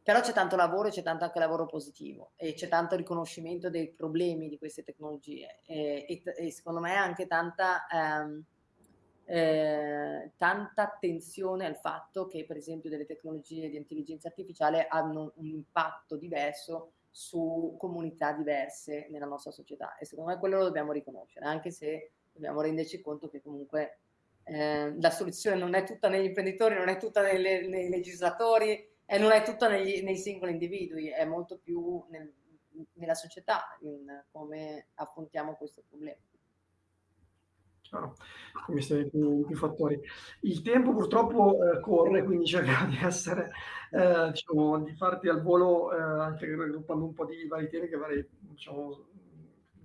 Però c'è tanto lavoro e c'è tanto anche lavoro positivo e c'è tanto riconoscimento dei problemi di queste tecnologie e, e, e secondo me anche tanta, ehm, eh, tanta attenzione al fatto che per esempio delle tecnologie di intelligenza artificiale hanno un impatto diverso su comunità diverse nella nostra società e secondo me quello lo dobbiamo riconoscere anche se dobbiamo renderci conto che comunque eh, la soluzione non è tutta negli imprenditori, non è tutta nelle, nei legislatori e non è tutta negli, nei singoli individui, è molto più nel, nella società in come affrontiamo questo problema. Chiaro, questi più, più fattori. Il tempo purtroppo eh, corre, quindi cerchiamo di essere, eh, diciamo, di farti al volo, eh, anche raggruppando un po' di vari temi che avrei, diciamo,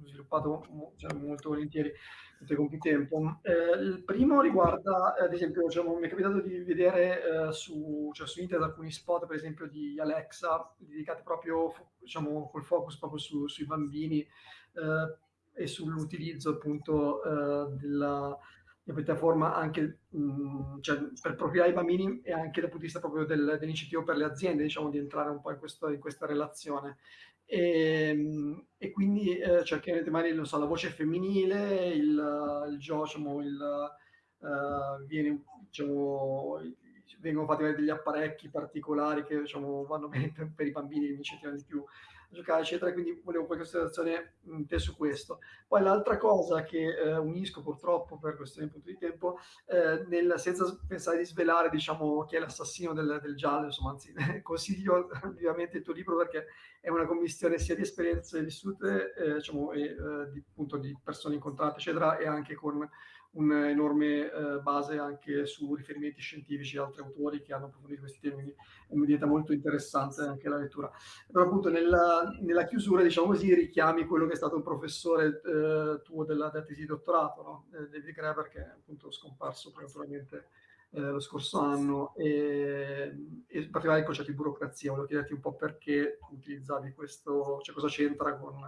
sviluppato cioè, molto volentieri con più tempo. Eh, il primo riguarda, ad esempio, diciamo, mi è capitato di vedere eh, su, cioè, su, internet alcuni spot, per esempio, di Alexa, dedicati proprio, diciamo, col focus proprio su, sui bambini eh, e sull'utilizzo appunto eh, della, piattaforma anche mh, cioè, per profilare i bambini e anche dal punto di vista proprio del, dell'incentivo per le aziende, diciamo, di entrare un po' in, questo, in questa relazione. E, ehm, e quindi eh, chiaramente magari non so, la voce femminile, il, il diciamo, il, uh, viene, diciamo, vengono fatti degli apparecchi particolari che diciamo, vanno bene per, per i bambini, mi incentivano di più giocare, eccetera. Quindi volevo qualche in te su questo. Poi l'altra cosa che eh, unisco purtroppo per questione di tempo, eh, nel, senza pensare di svelare diciamo, chi è l'assassino del, del, giallo, insomma, anzi, consiglio vivamente il tuo libro perché è una commissione sia di esperienze vissute, eh, diciamo, e, eh, di, appunto, di persone incontrate, eccetera, e anche con un'enorme eh, base anche su riferimenti scientifici e altri autori che hanno approfondito questi temi, quindi mi diventa molto interessante anche la lettura. Però appunto nella, nella, chiusura, diciamo così, richiami quello che è stato un professore eh, tuo della, della tesi di dottorato, no? Eh, David Graeber, che è appunto scomparso prematuramente eh, lo scorso anno, e, e in particolare il concetto di burocrazia. Volevo chiederti un po' perché utilizzavi questo, cioè cosa c'entra con,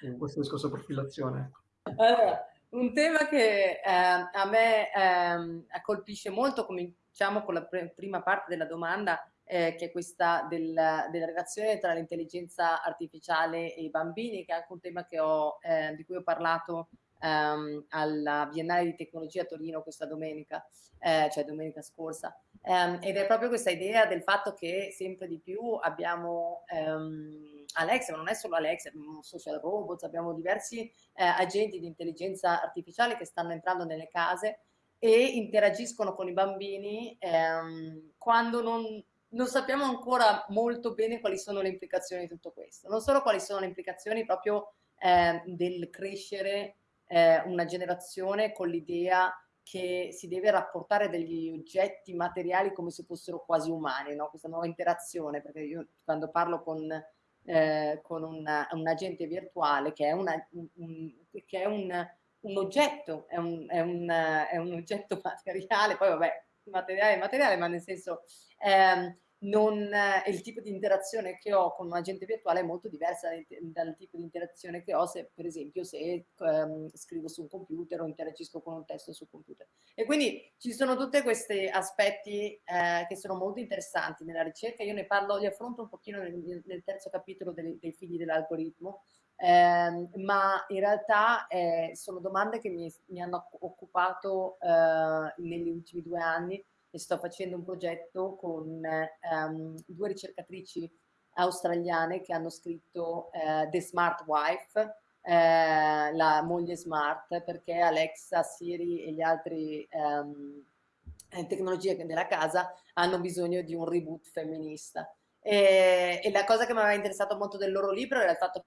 con questo discorso di profilazione. Allora, un tema che eh, a me eh, colpisce molto, cominciamo con la pr prima parte della domanda, eh, che è questa del, della relazione tra l'intelligenza artificiale e i bambini, che è anche un tema ho, eh, di cui ho parlato ehm, alla Biennale di Tecnologia a Torino questa domenica, eh, cioè domenica scorsa. Um, ed è proprio questa idea del fatto che sempre di più abbiamo um, Alexa, ma non è solo Alexa, abbiamo social robots, abbiamo diversi eh, agenti di intelligenza artificiale che stanno entrando nelle case e interagiscono con i bambini um, quando non, non sappiamo ancora molto bene quali sono le implicazioni di tutto questo. Non solo quali sono le implicazioni proprio eh, del crescere eh, una generazione con l'idea che si deve rapportare degli oggetti materiali come se fossero quasi umani, no? questa nuova interazione, perché io quando parlo con, eh, con una, un agente virtuale che è, una, un, che è un, un, oggetto, è un, è, è un, oggetto materiale, poi vabbè, materiale materiale, ma nel senso... Eh, non, eh, il tipo di interazione che ho con un agente virtuale è molto diversa dal tipo di interazione che ho se per esempio se ehm, scrivo su un computer o interagisco con un testo sul computer. E quindi ci sono tutti questi aspetti eh, che sono molto interessanti nella ricerca. Io ne parlo, li affronto un pochino nel, nel terzo capitolo dei, dei figli dell'algoritmo. Eh, ma in realtà eh, sono domande che mi, mi hanno occupato eh, negli ultimi due anni e sto facendo un progetto con um, due ricercatrici australiane che hanno scritto uh, The Smart Wife, eh, la moglie smart, perché Alexa, Siri e le altre um, tecnologie della casa hanno bisogno di un reboot femminista. E, e la cosa che mi aveva interessato molto del loro libro era il fatto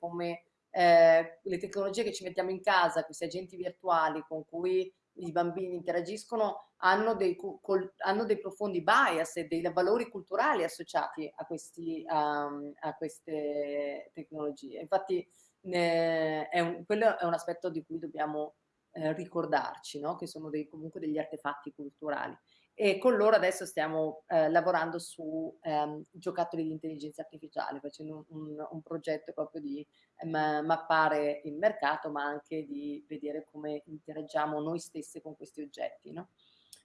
come eh, le tecnologie che ci mettiamo in casa, questi agenti virtuali con cui i bambini interagiscono hanno dei, col, hanno dei profondi bias e dei valori culturali associati a, questi, um, a queste tecnologie. Infatti eh, è un, quello è un aspetto di cui dobbiamo eh, ricordarci, no? che sono dei, comunque degli artefatti culturali. E con loro adesso stiamo eh, lavorando su ehm, giocattoli di intelligenza artificiale, facendo un, un, un progetto proprio di ehm, mappare il mercato, ma anche di vedere come interagiamo noi stessi con questi oggetti. No?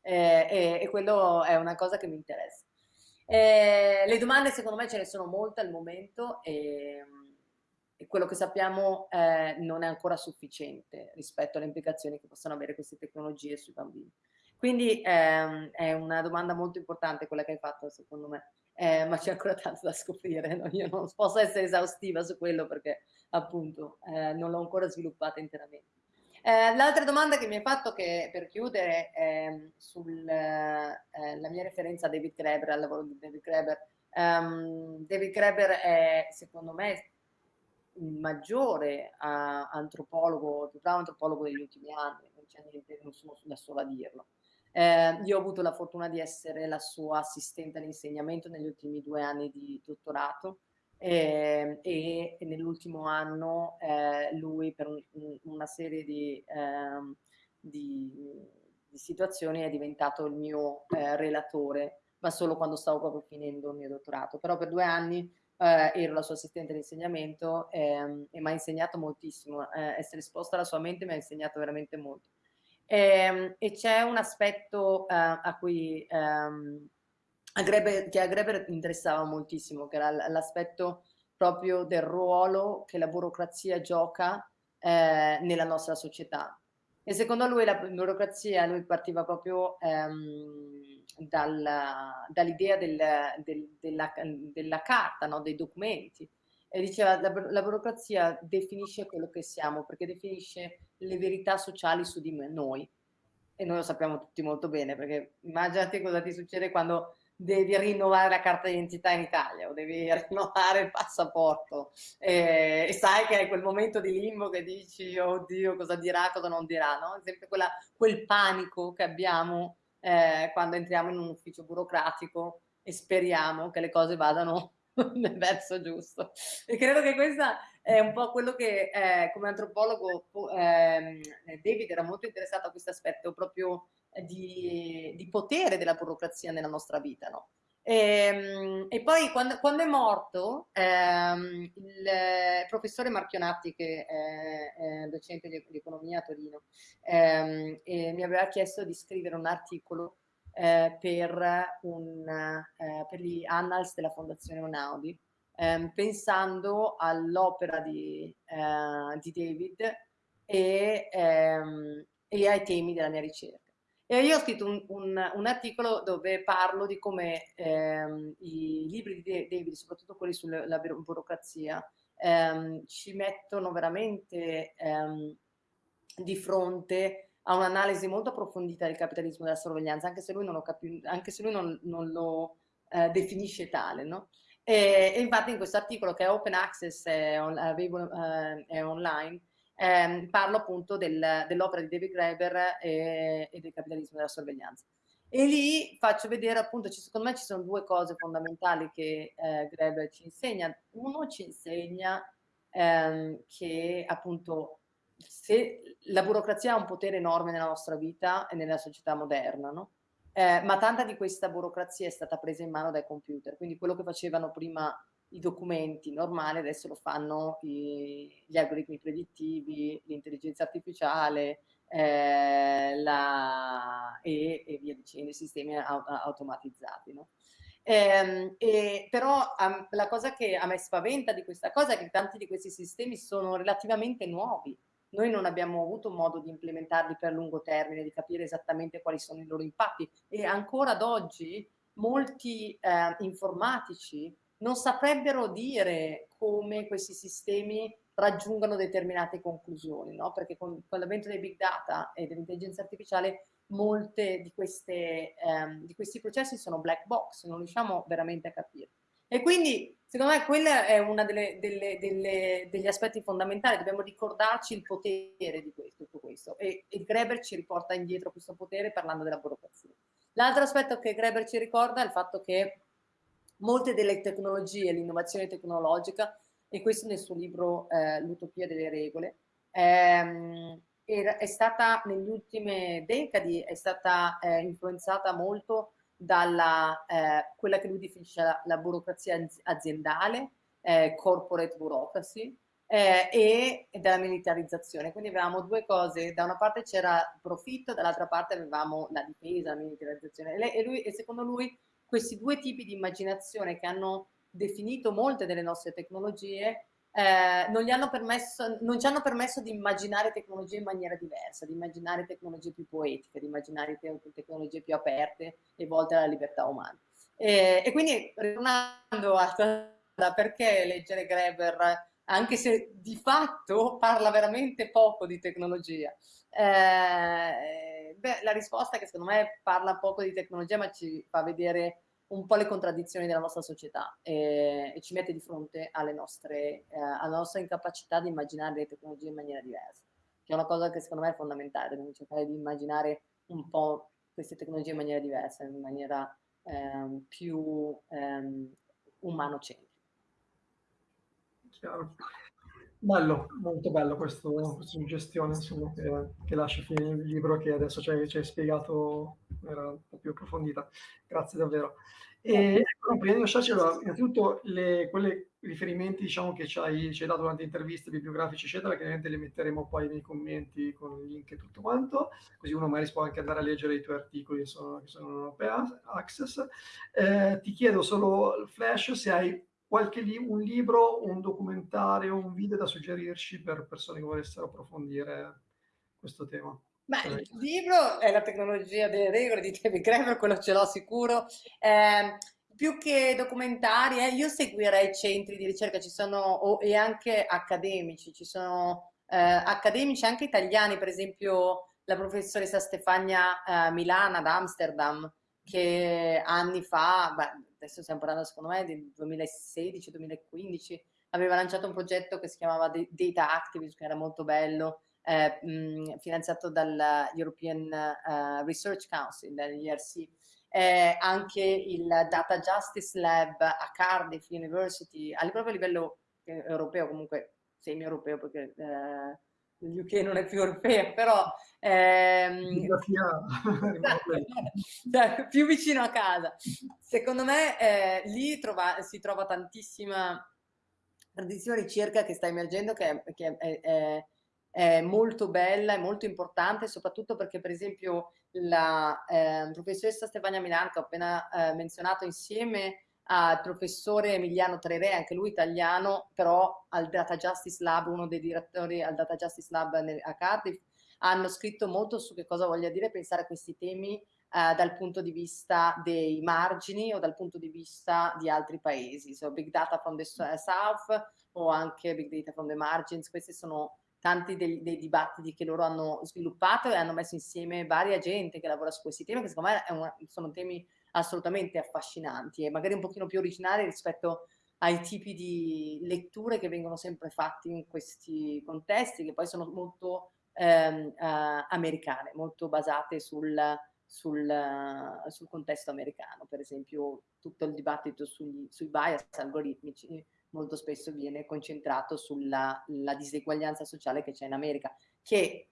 Eh, e, e quello è una cosa che mi interessa. Eh, le domande secondo me ce ne sono molte al momento e, e quello che sappiamo eh, non è ancora sufficiente rispetto alle implicazioni che possono avere queste tecnologie sui bambini. Quindi ehm, è una domanda molto importante quella che hai fatto secondo me, eh, ma c'è ancora tanto da scoprire, no? io non posso essere esaustiva su quello perché appunto eh, non l'ho ancora sviluppata interamente. Eh, L'altra domanda che mi hai fatto che, per chiudere è sulla eh, mia referenza a David Graeber, al lavoro di David Graeber. Um, David Graeber è secondo me il maggiore uh, antropologo, più bravo antropologo degli ultimi anni, non c'è niente, non sono da sola a dirlo. Eh, io ho avuto la fortuna di essere la sua assistente all'insegnamento negli ultimi due anni di dottorato eh, e, e nell'ultimo anno eh, lui per un, una serie di, ehm, di, di, situazioni è diventato il mio eh, relatore, ma solo quando stavo proprio finendo il mio dottorato. Però per due anni eh, ero la sua assistente di insegnamento ehm, e mi ha insegnato moltissimo. Eh, essere esposta alla sua mente mi ha insegnato veramente molto. E, ehm, e c'è un aspetto uh, a cui um, a Greber, che a Greber interessava moltissimo, che era l'aspetto proprio del ruolo che la burocrazia gioca eh, nella nostra società. E secondo lui la burocrazia, lui partiva proprio ehm, dall'idea del, del, della, della, carta, no? dei documenti, e diceva la, la burocrazia definisce quello che siamo, perché definisce le verità sociali su di noi. E noi lo sappiamo tutti molto bene, perché immaginati cosa ti succede quando devi rinnovare la carta d'identità in Italia o devi rinnovare il passaporto e, e, sai che hai quel momento di limbo che dici oddio cosa dirà, cosa non dirà, no? sempre quella, quel panico che abbiamo eh, quando entriamo in un ufficio burocratico e speriamo che le cose vadano nel verso giusto. E credo che questa è un po' quello che eh, come antropologo eh, David era molto interessato a questo aspetto proprio di, di, potere della burocrazia nella nostra vita. No? E, ehm, e, poi quando, quando è morto ehm, il professore Marchionatti, che è, è docente di, di, economia a Torino, ehm, mi aveva chiesto di scrivere un articolo eh, per, un, eh, per, gli annals della Fondazione Onaudi, ehm, pensando all'opera di, eh, di, David e, ehm, e, ai temi della mia ricerca. E io ho scritto un, un, un articolo dove parlo di come ehm, i libri di David, soprattutto quelli sulla burocrazia, ehm, ci mettono veramente ehm, di fronte a un'analisi molto approfondita del capitalismo della sorveglianza, anche se lui non lo, anche se lui non, non lo eh, definisce tale. No? E, e, infatti in questo articolo che è open access, è, on, eh, è online, eh, parlo appunto del, dell'opera di David Graeber e, e, del capitalismo della sorveglianza. E lì faccio vedere appunto, secondo me ci sono due cose fondamentali che eh, Graeber ci insegna. Uno ci insegna ehm, che appunto se la burocrazia ha un potere enorme nella nostra vita e nella società moderna, no? eh, ma tanta di questa burocrazia è stata presa in mano dai computer, quindi quello che facevano prima i documenti normali adesso lo fanno i, gli algoritmi predittivi, l'intelligenza artificiale eh, la, e, e, via dicendo, i sistemi automatizzati. No? Eh, e, però um, la cosa che a me spaventa di questa cosa è che tanti di questi sistemi sono relativamente nuovi, noi non abbiamo avuto modo di implementarli per lungo termine, di capire esattamente quali sono i loro impatti e ancora ad oggi molti eh, informatici non saprebbero dire come questi sistemi raggiungano determinate conclusioni, no? perché con, con l'avvento dei big data e dell'intelligenza artificiale molte di, queste, ehm, di questi processi sono black box, non riusciamo veramente a capire. E quindi, secondo me, quello è uno degli aspetti fondamentali, dobbiamo ricordarci il potere di questo, tutto questo. E, e Greber ci riporta indietro questo potere parlando della burocrazia. L'altro aspetto che Greber ci ricorda è il fatto che molte delle tecnologie, l'innovazione tecnologica, e questo nel suo libro eh, L'utopia delle regole. Ehm, è stata negli ultimi decadi è stata eh, influenzata molto dalla eh, quella che lui definisce la, la burocrazia aziendale, eh, corporate bureaucracy, eh, e, e, della militarizzazione. Quindi avevamo due cose, da una parte c'era profitto, dall'altra parte avevamo la difesa, la militarizzazione. E, lui, e secondo lui questi due tipi di immaginazione che hanno definito molte delle nostre tecnologie eh, non, hanno permesso, non, ci hanno permesso di immaginare tecnologie in maniera diversa, di immaginare tecnologie più poetiche, di immaginare te tecnologie più aperte e volte alla libertà umana. E, e quindi, ritornando a perché leggere Greber, anche se di fatto parla veramente poco di tecnologia, eh, beh, la risposta che secondo me parla poco di tecnologia, ma ci fa vedere un po' le contraddizioni della nostra società e, e ci mette di fronte nostre, eh, alla nostra incapacità di immaginare le tecnologie in maniera diversa, che è una cosa che secondo me è fondamentale, dobbiamo cercare di immaginare un po' queste tecnologie in maniera diversa, in maniera ehm, più ehm, umano-centrica. Chiaro. Bello, molto bello questo, questa suggestione insomma, che, che lascia finire il libro che adesso ci hai, ci hai spiegato era un po' più approfondita. Grazie davvero. E ecco, prima di lasciarci, allora, innanzitutto le, quelle riferimenti diciamo, che ci hai, ci hai dato durante interviste, bibliografici, eccetera, che ovviamente li metteremo poi nei commenti con il link e tutto quanto, così uno magari può anche andare a leggere i tuoi articoli che sono, che sono in Europea Access. Eh, ti chiedo solo, Flash, se hai qualche li un libro, un documentario, un video da suggerirci per persone che volessero approfondire questo tema. Ma il libro è la tecnologia delle regole di David Graeber, quello ce l'ho sicuro. Eh, più che documentari, eh, io seguirei centri di ricerca, ci sono, oh, e anche accademici, ci sono eh, accademici anche italiani, per esempio la professoressa Stefania eh, Milana ad Amsterdam, che anni fa, beh, adesso stiamo parlando secondo me del 2016-2015, aveva lanciato un progetto che si chiamava Data Activism, che era molto bello, eh, mh, finanziato dal European uh, Research Council, dall'ERC. Eh, anche il Data Justice Lab a Cardiff University, a, proprio livello eh, europeo, comunque semi-europeo, perché eh, l'UK non è più europeo, però cioè, più vicino a casa. Secondo me eh, lì trova, si trova tantissima, tantissima ricerca che sta emergendo che, che è, è, è molto bella, è molto importante, soprattutto perché per esempio la eh, professoressa Stefania Milan, che ho appena eh, menzionato, insieme al professore Emiliano Trere, anche lui italiano, però al Data Justice Lab, uno dei direttori al Data Justice Lab a Cardiff, hanno scritto molto su che cosa voglia dire pensare a questi temi eh, dal punto di vista dei margini o dal punto di vista di altri paesi, so Big Data from the South o anche Big Data from the Margins, questi sono tanti dei, dei, dibattiti che loro hanno sviluppato e hanno messo insieme varia gente che lavora su questi temi, che secondo me una, sono temi assolutamente affascinanti e magari un pochino più originali rispetto ai tipi di letture che vengono sempre fatti in questi contesti, che poi sono molto ehm, uh, americane, molto basate sul, sul, uh, sul, contesto americano. Per esempio tutto il dibattito sugli, sui bias algoritmici molto spesso viene concentrato sulla diseguaglianza sociale che c'è in America, che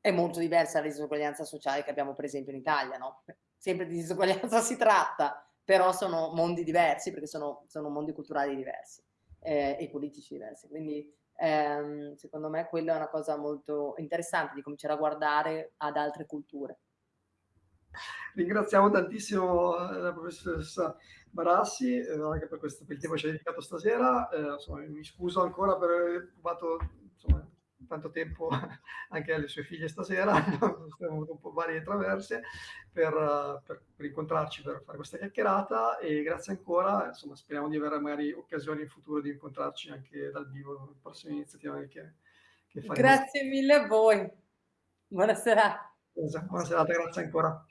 è molto diversa dalla diseguaglianza sociale che abbiamo per esempio in Italia, no? Sempre di diseguaglianza si tratta, però sono mondi diversi perché sono, sono mondi culturali diversi eh, e politici diversi. Quindi ehm, secondo me quella è una cosa molto interessante di cominciare a guardare ad altre culture. Ringraziamo tantissimo eh, la professoressa Barassi, eh, anche per, questo, per il tempo che ci ha dedicato stasera. Eh, insomma, mi scuso ancora per aver rubato insomma, tanto tempo anche alle sue figlie stasera, abbiamo avuto un po' varie traverse per, per, per, incontrarci, per fare questa chiacchierata e grazie ancora, insomma speriamo di avere magari occasioni in futuro di incontrarci anche dal vivo, nelle prossime iniziative che, che faremo. Grazie mille a voi, buona serata. Buona serata, grazie ancora.